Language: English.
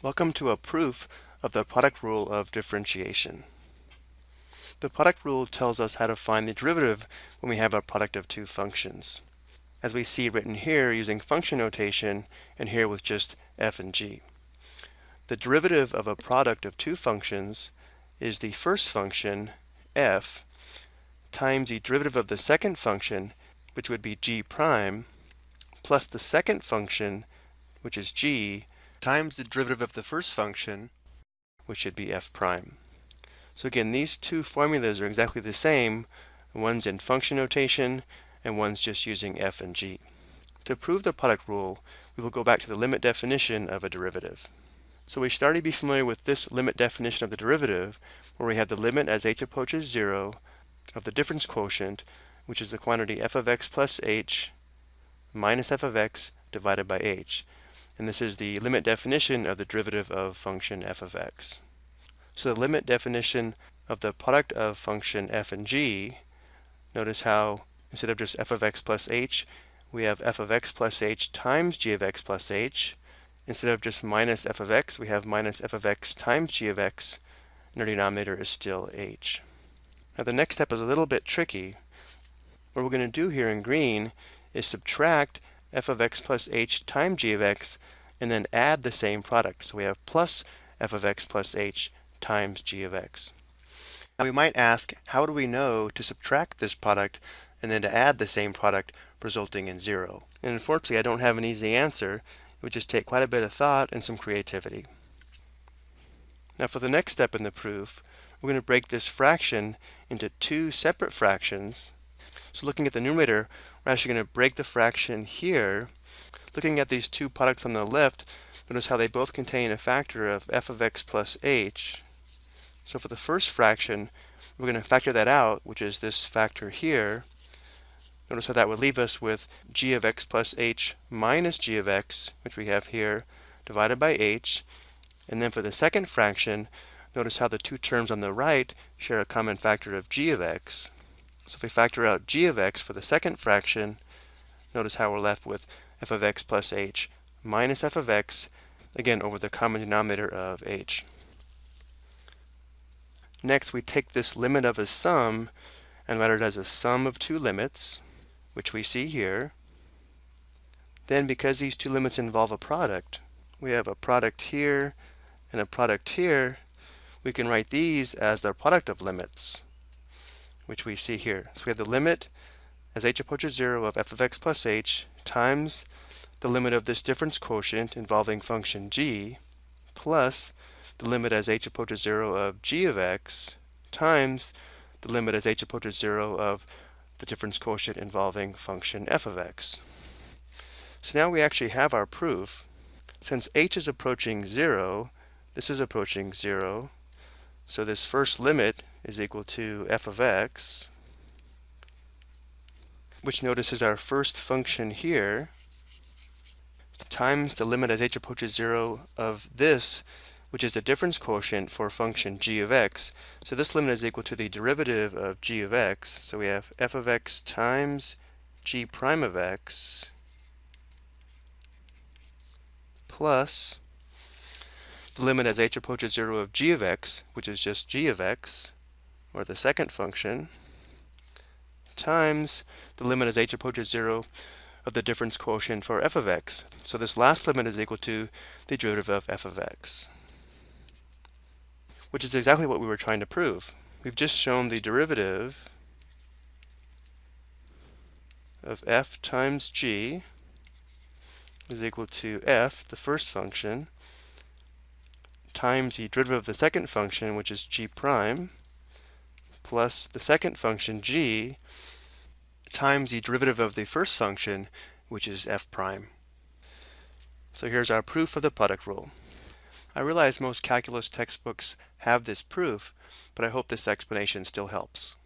Welcome to a proof of the product rule of differentiation. The product rule tells us how to find the derivative when we have a product of two functions. As we see written here using function notation and here with just f and g. The derivative of a product of two functions is the first function, f, times the derivative of the second function, which would be g prime, plus the second function, which is g, times the derivative of the first function, which should be f prime. So again, these two formulas are exactly the same. One's in function notation, and one's just using f and g. To prove the product rule, we will go back to the limit definition of a derivative. So we should already be familiar with this limit definition of the derivative, where we have the limit as h approaches 0 of the difference quotient, which is the quantity f of x plus h minus f of x divided by h and this is the limit definition of the derivative of function f of x. So the limit definition of the product of function f and g, notice how instead of just f of x plus h, we have f of x plus h times g of x plus h. Instead of just minus f of x, we have minus f of x times g of x, and our denominator is still h. Now the next step is a little bit tricky. What we're going to do here in green is subtract f of x plus h times g of x, and then add the same product. So we have plus f of x plus h times g of x. Now we might ask, how do we know to subtract this product and then to add the same product resulting in zero? And unfortunately, I don't have an easy answer. It would just take quite a bit of thought and some creativity. Now for the next step in the proof, we're going to break this fraction into two separate fractions so looking at the numerator, we're actually going to break the fraction here. Looking at these two products on the left, notice how they both contain a factor of f of x plus h. So for the first fraction, we're going to factor that out, which is this factor here. Notice how that would leave us with g of x plus h minus g of x, which we have here, divided by h. And then for the second fraction, notice how the two terms on the right share a common factor of g of x. So if we factor out g of x for the second fraction, notice how we're left with f of x plus h minus f of x, again over the common denominator of h. Next, we take this limit of a sum and write it as a sum of two limits, which we see here. Then, because these two limits involve a product, we have a product here and a product here, we can write these as the product of limits which we see here. So we have the limit as h approaches 0 of f of x plus h times the limit of this difference quotient involving function g plus the limit as h approaches 0 of g of x times the limit as h approaches 0 of the difference quotient involving function f of x. So now we actually have our proof. Since h is approaching 0, this is approaching 0, so this first limit is equal to f of x, which notice is our first function here, times the limit as h approaches 0 of this, which is the difference quotient for function g of x. So this limit is equal to the derivative of g of x. So we have f of x times g prime of x plus the limit as h approaches 0 of g of x, which is just g of x, or the second function, times the limit as h approaches 0 of the difference quotient for f of x. So this last limit is equal to the derivative of f of x, which is exactly what we were trying to prove. We've just shown the derivative of f times g is equal to f, the first function, times the derivative of the second function, which is g prime, plus the second function g times the derivative of the first function, which is f prime. So here's our proof of the product rule. I realize most calculus textbooks have this proof, but I hope this explanation still helps.